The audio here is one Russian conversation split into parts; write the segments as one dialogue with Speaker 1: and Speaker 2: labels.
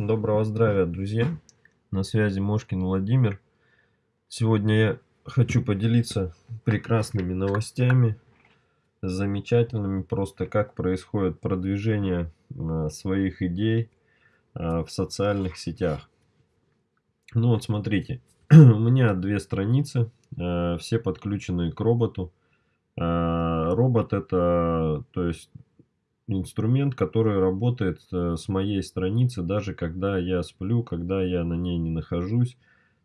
Speaker 1: Доброго здравия, друзья! На связи Мошкин Владимир. Сегодня я хочу поделиться прекрасными новостями, замечательными, просто как происходит продвижение а, своих идей а, в социальных сетях. Ну вот смотрите, у меня две страницы, а, все подключены к роботу. Робот это, то есть инструмент, который работает э, с моей страницы, даже когда я сплю, когда я на ней не нахожусь.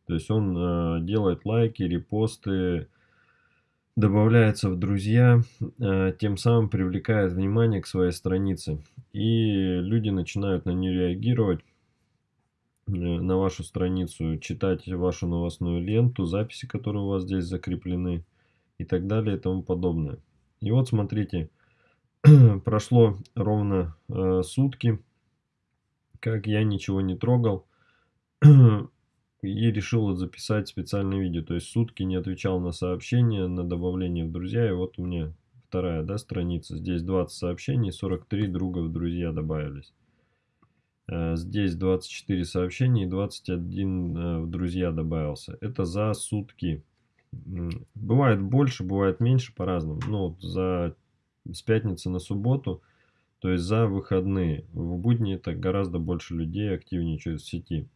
Speaker 1: То есть он э, делает лайки, репосты, добавляется в друзья, э, тем самым привлекает внимание к своей странице. И люди начинают на нее реагировать, на вашу страницу, читать вашу новостную ленту, записи, которые у вас здесь закреплены и так далее и тому подобное. И вот смотрите, прошло ровно э, сутки, как я ничего не трогал и решил записать специальное видео. То есть сутки не отвечал на сообщения, на добавление в друзья. И вот у меня вторая да, страница. Здесь 20 сообщений, 43 друга в друзья добавились. Э, здесь 24 сообщения и 21 э, в друзья добавился. Это за сутки. Бывает больше, бывает меньше по-разному. Но вот за с пятницы на субботу, то есть за выходные. В будни это гораздо больше людей активничают в сети.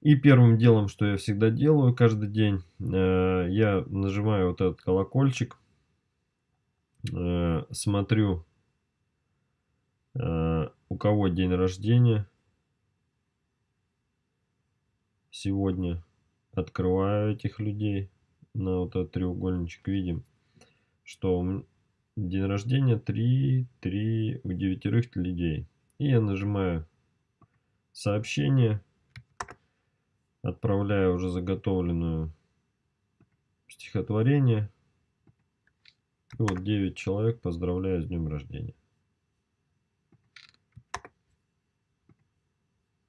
Speaker 1: И первым делом, что я всегда делаю каждый день, э, я нажимаю вот этот колокольчик, э, смотрю, э, у кого день рождения сегодня, открываю этих людей на вот этот треугольничек, видим, что день рождения 3, 3 у девятерых людей. И я нажимаю сообщение, отправляю уже заготовленную стихотворение. И вот 9 человек поздравляю с днем рождения.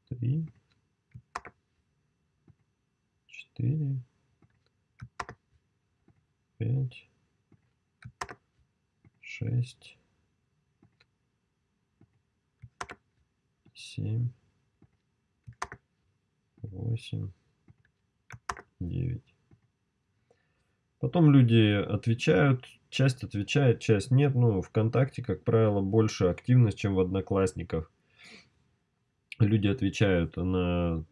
Speaker 1: Три, четыре, пять, шесть, семь, восемь, девять. Потом люди отвечают, часть отвечает, часть нет. Ну, ВКонтакте, как правило, больше активность, чем в Одноклассниках. Люди отвечают на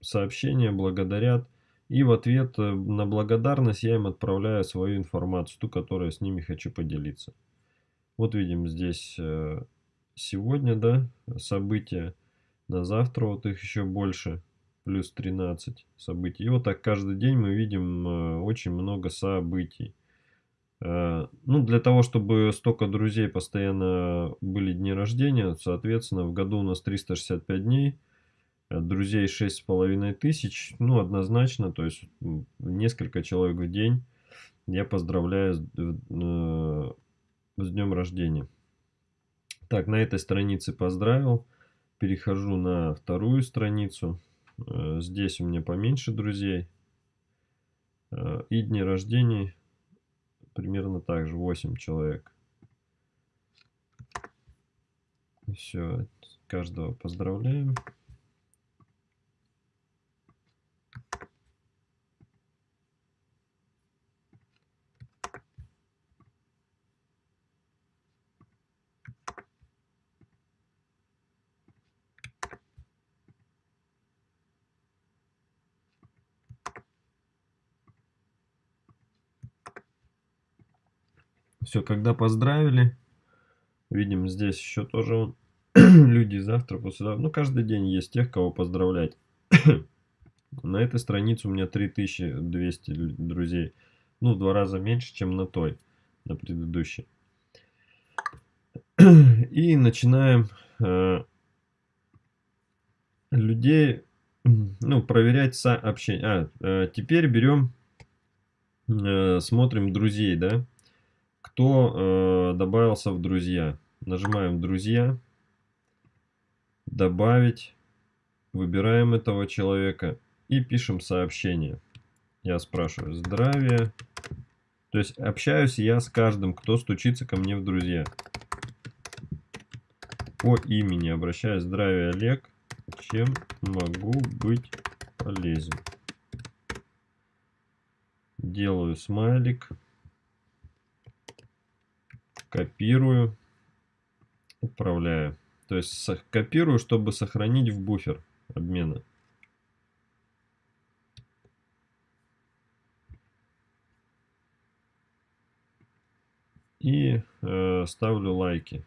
Speaker 1: сообщения, благодарят. И в ответ э, на благодарность я им отправляю свою информацию, ту, которую с ними хочу поделиться. Вот видим здесь э, сегодня, да, события. На завтра вот их еще больше, плюс 13 событий. И вот так каждый день мы видим э, очень много событий. Ну, для того, чтобы столько друзей постоянно были дни рождения, соответственно, в году у нас 365 дней – друзей шесть с половиной тысяч, ну, однозначно, то есть несколько человек в день я поздравляю с, э, с днем рождения. Так, на этой странице поздравил, перехожу на вторую страницу, э, здесь у меня поменьше друзей, э, и дни рождения примерно так же, 8 человек. Все, каждого поздравляем. Все, когда поздравили, видим здесь еще тоже люди завтра, послезавтра. Ну, каждый день есть тех, кого поздравлять. на этой странице у меня 3200 друзей. Ну, в два раза меньше, чем на той, на предыдущей. И начинаем э, людей, ну, проверять сообщения. А, э, теперь берем, э, смотрим друзей, да кто э, добавился в друзья. Нажимаем «Друзья», «Добавить», выбираем этого человека и пишем сообщение. Я спрашиваю «Здравия». То есть общаюсь я с каждым, кто стучится ко мне в друзья. По имени обращаюсь «Здравия, Олег». Чем могу быть полезен? Делаю смайлик. Копирую. Отправляю. То есть копирую, чтобы сохранить в буфер обмена. И э, ставлю лайки.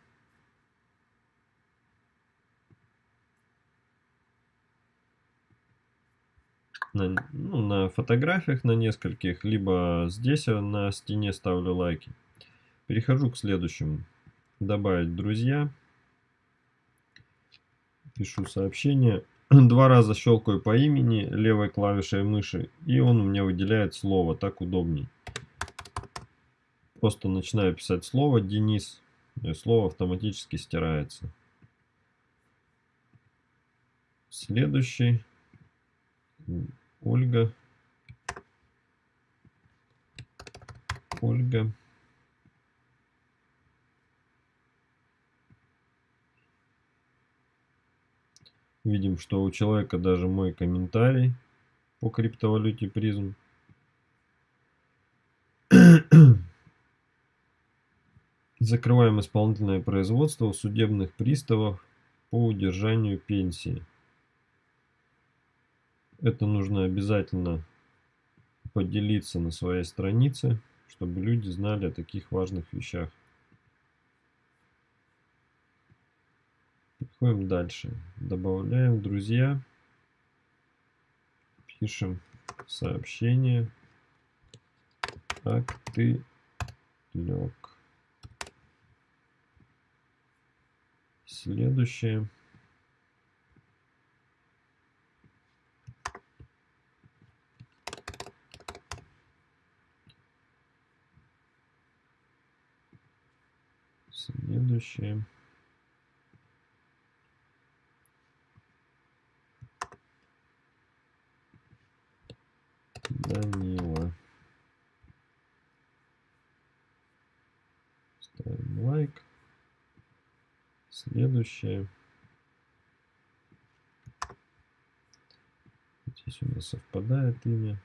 Speaker 1: На, ну, на фотографиях на нескольких, либо здесь на стене ставлю лайки. Перехожу к следующему. Добавить друзья пишу сообщение. Два раза щелкаю по имени левой клавишей мыши, и он у меня выделяет слово, так удобней. Просто начинаю писать слово Денис, и слово автоматически стирается. Следующий. Ольга. Ольга. Видим, что у человека даже мой комментарий по криптовалюте призм. Закрываем исполнительное производство у судебных приставов по удержанию пенсии. Это нужно обязательно поделиться на своей странице, чтобы люди знали о таких важных вещах. Переходим дальше. Добавляем друзья. Пишем сообщение. Как ты лег. Следующее. Следующее. Данила. Ставим лайк. Следующее. Здесь у нас совпадает имя.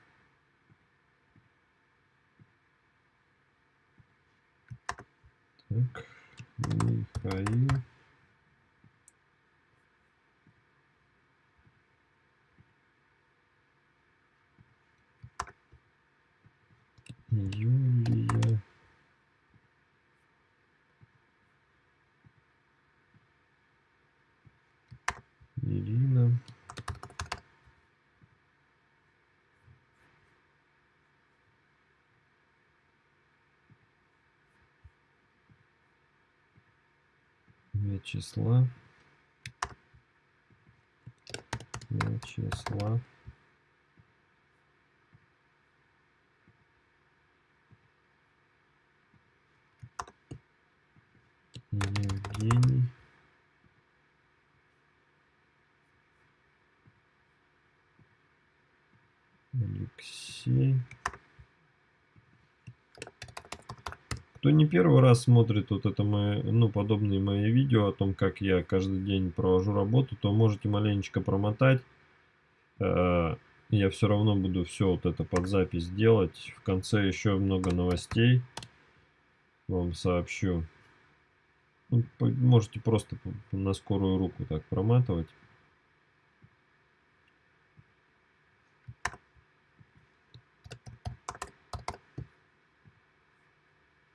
Speaker 1: Так, Михаил. Юлия. Ирина. Вячеслав. Вячеслав. Евгений. Алексей. Кто не первый раз смотрит вот это мои, ну, подобные мои видео о том, как я каждый день провожу работу, то можете маленечко промотать. Э, я все равно буду все вот это под запись делать. В конце еще много новостей вам сообщу. Ну, можете просто на скорую руку так проматывать.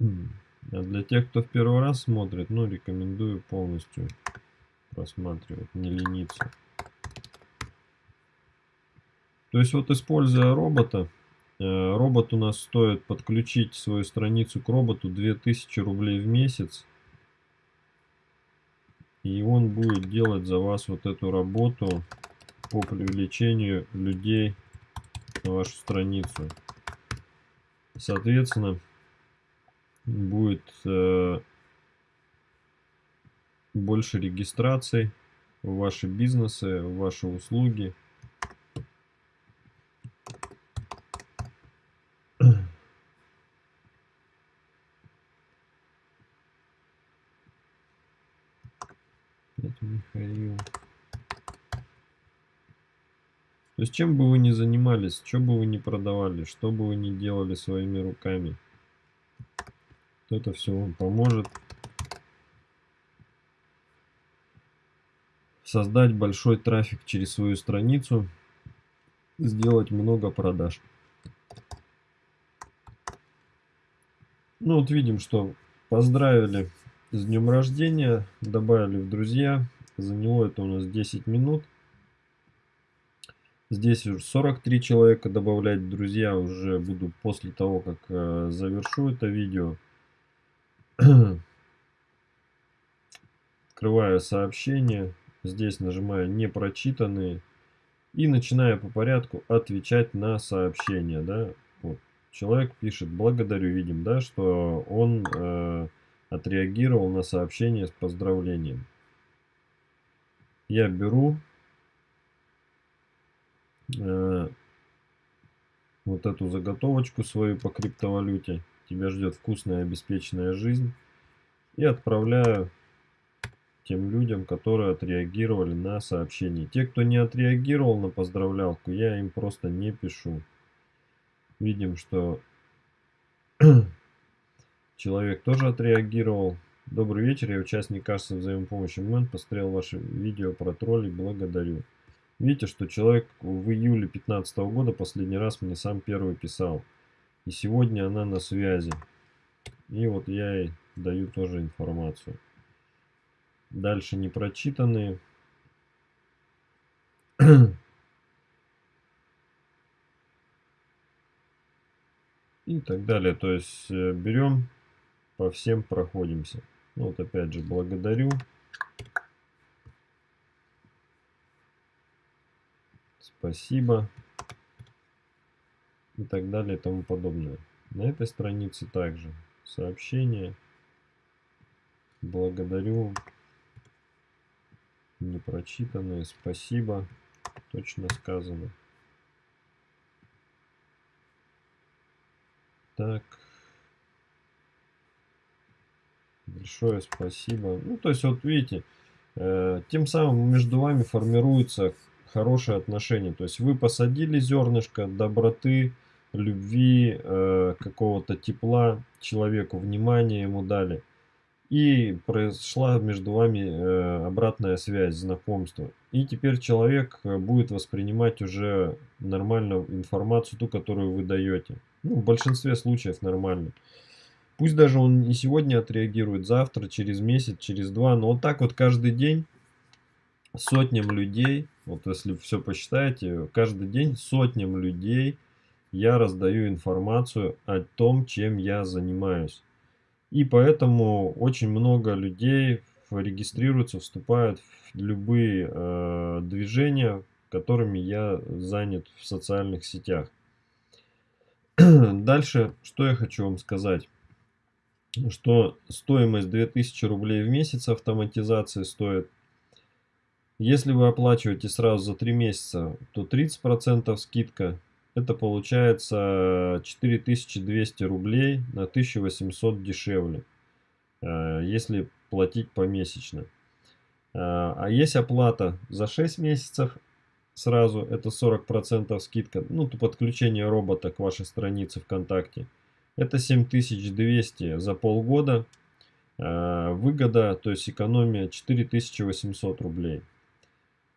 Speaker 1: А для тех, кто в первый раз смотрит, ну, рекомендую полностью просматривать, не лениться. То есть вот используя робота, э, робот у нас стоит подключить свою страницу к роботу 2000 рублей в месяц. И он будет делать за вас вот эту работу по привлечению людей на вашу страницу. Соответственно, будет э, больше регистраций в ваши бизнесы, в ваши услуги. Это Михаил. То есть чем бы вы ни занимались, что бы вы ни продавали, что бы вы ни делали своими руками, это все вам поможет создать большой трафик через свою страницу, сделать много продаж. Ну вот видим, что поздравили с днем рождения, добавили в друзья, заняло это у нас 10 минут. Здесь уже 43 человека добавлять друзья уже буду после того, как э, завершу это видео. Открываю сообщение. Здесь нажимаю непрочитанные. И начинаю по порядку отвечать на сообщения. Да? Вот. Человек пишет, благодарю, видим, да, что он э, отреагировал на сообщение с поздравлением. Я беру Э, вот эту заготовочку свою по криптовалюте. Тебя ждет вкусная обеспеченная жизнь. И отправляю тем людям, которые отреагировали на сообщение. Те, кто не отреагировал на поздравлялку, я им просто не пишу. Видим, что человек тоже отреагировал. Добрый вечер, я участник кассы взаимопомощи Момент. Посмотрел ваше видео про троллей, благодарю. Видите, что человек в июле 2015 года последний раз мне сам первый писал. И сегодня она на связи. И вот я ей даю тоже информацию. Дальше непрочитанные. И так далее. То есть э, берем, по всем проходимся. Ну, вот опять же благодарю. Спасибо и так далее и тому подобное. На этой странице также сообщение. Благодарю. Непрочитанные. Спасибо. Точно сказано. Так. Большое спасибо. Ну, то есть, вот видите, э, тем самым между вами формируется хорошие отношения. То есть вы посадили зернышко доброты, любви, э, какого-то тепла человеку, внимания ему дали. И произошла между вами э, обратная связь, знакомство. И теперь человек э, будет воспринимать уже нормально информацию, ту, которую вы даете. Ну, в большинстве случаев нормально. Пусть даже он не сегодня отреагирует, завтра, через месяц, через два, но вот так вот каждый день сотням людей, вот если все посчитаете, каждый день сотням людей я раздаю информацию о том, чем я занимаюсь. И поэтому очень много людей регистрируются, вступают в любые э, движения, которыми я занят в социальных сетях. Дальше, что я хочу вам сказать. Что стоимость 2000 рублей в месяц автоматизации стоит если вы оплачиваете сразу за 3 месяца, то 30% скидка. Это получается 4200 рублей на 1800 дешевле, э, если платить помесячно. Э, а есть оплата за 6 месяцев сразу, это 40% скидка, ну, подключение робота к вашей странице ВКонтакте. Это 7200 за полгода. Э, выгода, то есть экономия 4800 рублей.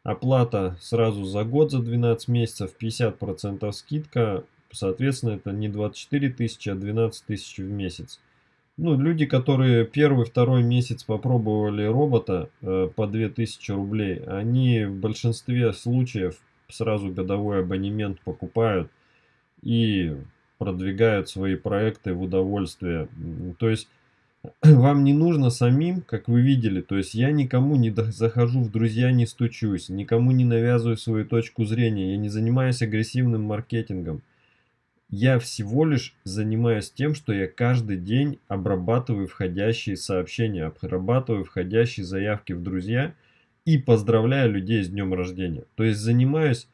Speaker 1: Оплата сразу за год, за 12 месяцев, 50% скидка. Соответственно, это не 24 тысячи, а 12 тысяч в месяц. Ну, люди, которые первый, второй месяц попробовали робота э, по 2000 рублей, они в большинстве случаев сразу годовой абонемент покупают и продвигают свои проекты в удовольствие. То есть вам не нужно самим, как вы видели, то есть я никому не захожу в друзья, не стучусь, никому не навязываю свою точку зрения, я не занимаюсь агрессивным маркетингом. Я всего лишь занимаюсь тем, что я каждый день обрабатываю входящие сообщения, обрабатываю входящие заявки в друзья и поздравляю людей с днем рождения. То есть занимаюсь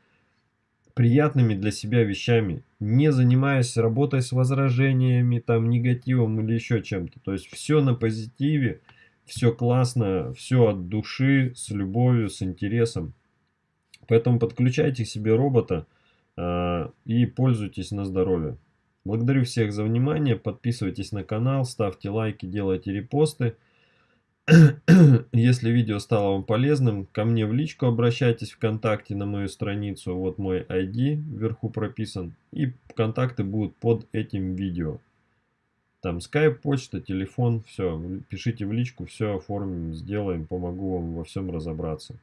Speaker 1: приятными для себя вещами, не занимаясь работой с возражениями, там, негативом или еще чем-то. То есть все на позитиве, все классно, все от души, с любовью, с интересом. Поэтому подключайте к себе робота э, и пользуйтесь на здоровье. Благодарю всех за внимание. Подписывайтесь на канал, ставьте лайки, делайте репосты. Если видео стало вам полезным, ко мне в личку обращайтесь ВКонтакте на мою страницу. Вот мой ID вверху прописан. И контакты будут под этим видео. Там скайп, почта, телефон, все. Пишите в личку, все оформим, сделаем, помогу вам во всем разобраться.